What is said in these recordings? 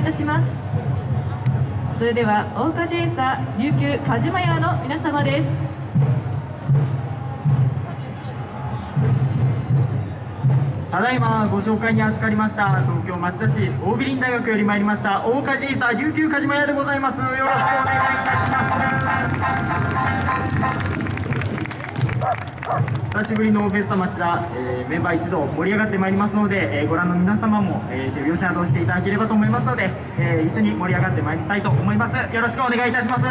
いいたします。それでは大岡ジェイサー琉球鹿島屋の皆様です。ただいまご紹介に預かりました東京町田市大美林大学より参りました大梶伊佐琉球鹿島屋でございます。よろしくお願いいたします。久しぶりのフェスタ町田、えーメンバー一同盛り上がってまいりますので、えーご覧の皆様も、えー手拍子などをしていただければと思いますので、えー一緒に盛り上がってまいりたいと思います。よろしくお願いいたします「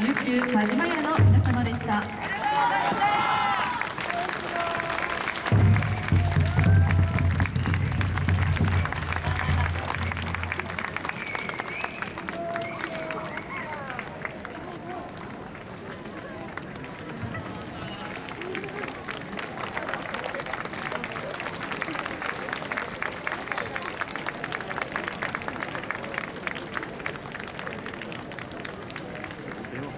琉球田島屋の皆様でした。